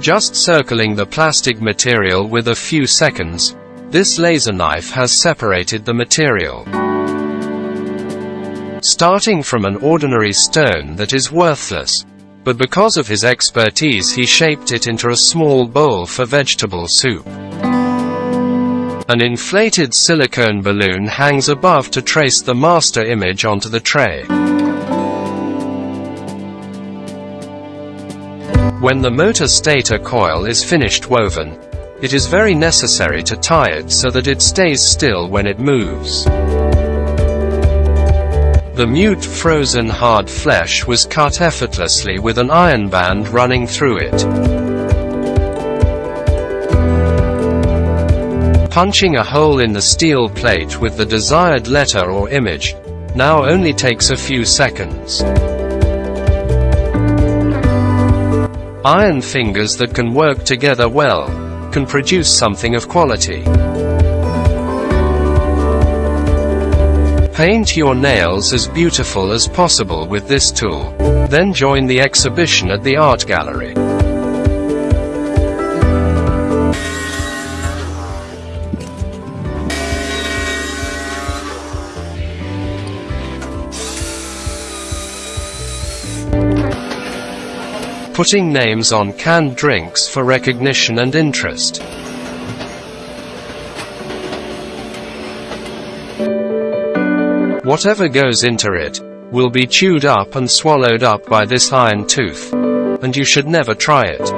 Just circling the plastic material with a few seconds, this laser knife has separated the material. Starting from an ordinary stone that is worthless, but because of his expertise he shaped it into a small bowl for vegetable soup. An inflated silicone balloon hangs above to trace the master image onto the tray. When the motor stator coil is finished woven, it is very necessary to tie it so that it stays still when it moves. The mute frozen hard flesh was cut effortlessly with an iron band running through it. Punching a hole in the steel plate with the desired letter or image now only takes a few seconds. Iron fingers that can work together well can produce something of quality. Paint your nails as beautiful as possible with this tool. Then join the exhibition at the art gallery. Putting names on canned drinks for recognition and interest. Whatever goes into it, will be chewed up and swallowed up by this iron tooth. And you should never try it.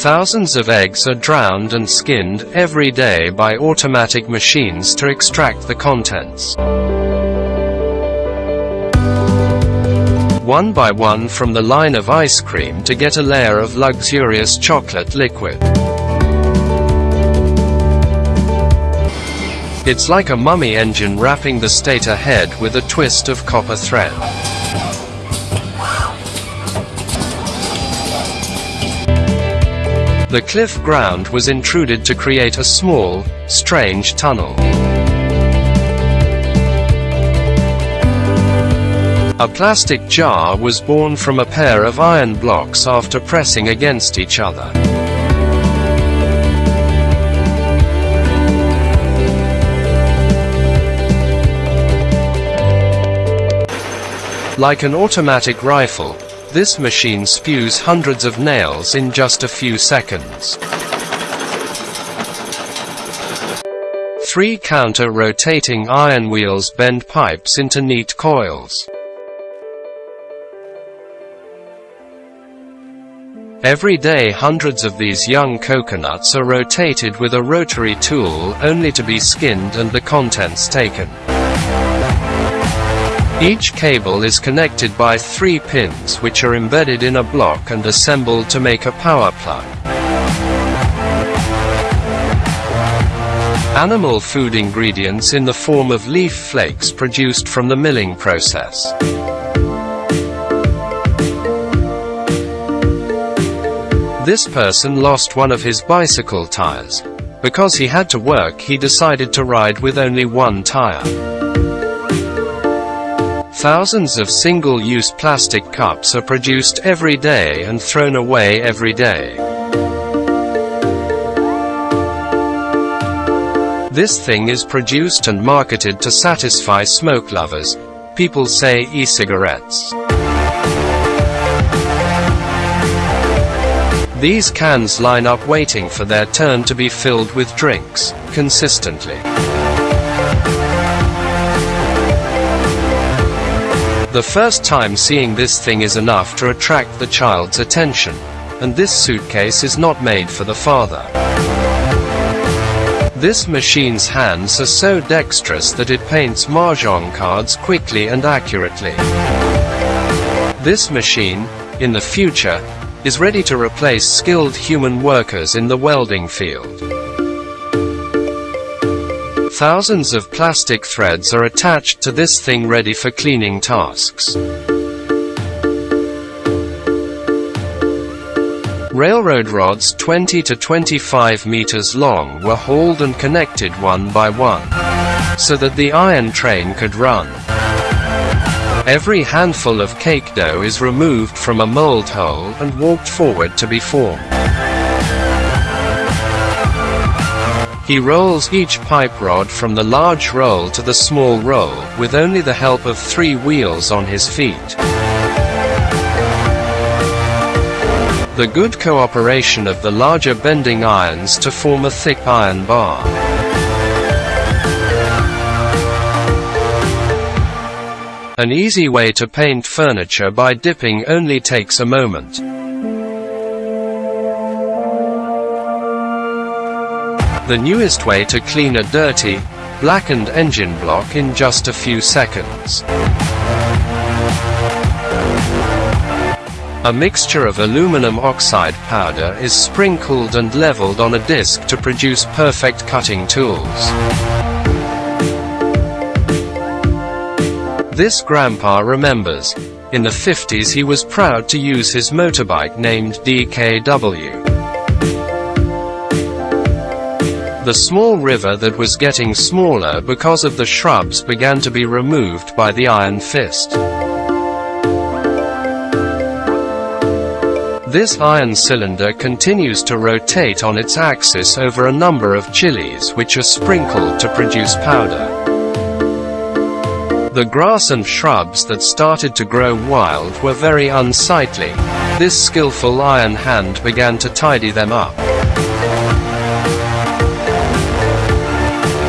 Thousands of eggs are drowned and skinned every day by automatic machines to extract the contents. One by one from the line of ice cream to get a layer of luxurious chocolate liquid. It's like a mummy engine wrapping the stator head with a twist of copper thread. The cliff ground was intruded to create a small, strange tunnel. A plastic jar was born from a pair of iron blocks after pressing against each other. Like an automatic rifle, this machine spews hundreds of nails in just a few seconds. Three counter-rotating iron wheels bend pipes into neat coils. Every day hundreds of these young coconuts are rotated with a rotary tool, only to be skinned and the contents taken. Each cable is connected by three pins which are embedded in a block and assembled to make a power plug. Animal food ingredients in the form of leaf flakes produced from the milling process. This person lost one of his bicycle tires. Because he had to work he decided to ride with only one tire. Thousands of single-use plastic cups are produced every day and thrown away every day. This thing is produced and marketed to satisfy smoke lovers. People say e-cigarettes. These cans line up waiting for their turn to be filled with drinks, consistently. The first time seeing this thing is enough to attract the child's attention, and this suitcase is not made for the father. This machine's hands are so dexterous that it paints mahjong cards quickly and accurately. This machine, in the future, is ready to replace skilled human workers in the welding field. Thousands of plastic threads are attached to this thing ready for cleaning tasks. Railroad rods 20 to 25 meters long were hauled and connected one by one, so that the iron train could run. Every handful of cake dough is removed from a mold hole and walked forward to be formed. He rolls each pipe rod from the large roll to the small roll, with only the help of three wheels on his feet. The good cooperation of the larger bending irons to form a thick iron bar. An easy way to paint furniture by dipping only takes a moment. The newest way to clean a dirty, blackened engine block in just a few seconds. A mixture of aluminum oxide powder is sprinkled and leveled on a disc to produce perfect cutting tools. This grandpa remembers. In the 50s he was proud to use his motorbike named DKW. The small river that was getting smaller because of the shrubs began to be removed by the iron fist. This iron cylinder continues to rotate on its axis over a number of chilies which are sprinkled to produce powder. The grass and shrubs that started to grow wild were very unsightly. This skillful iron hand began to tidy them up.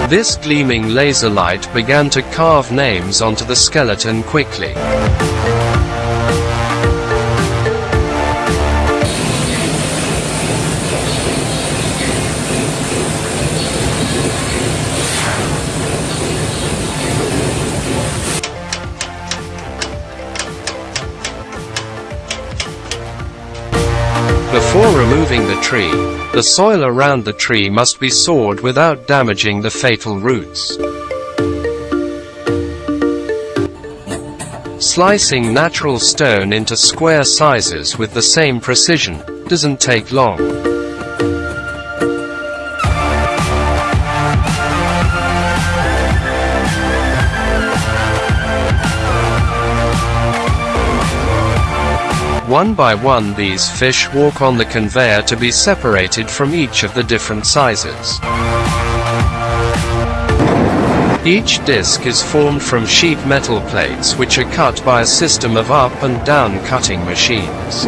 This gleaming laser light began to carve names onto the skeleton quickly. Before removing the tree, the soil around the tree must be sawed without damaging the fatal roots. Slicing natural stone into square sizes with the same precision doesn't take long. One by one these fish walk on the conveyor to be separated from each of the different sizes. Each disc is formed from sheet metal plates which are cut by a system of up and down cutting machines.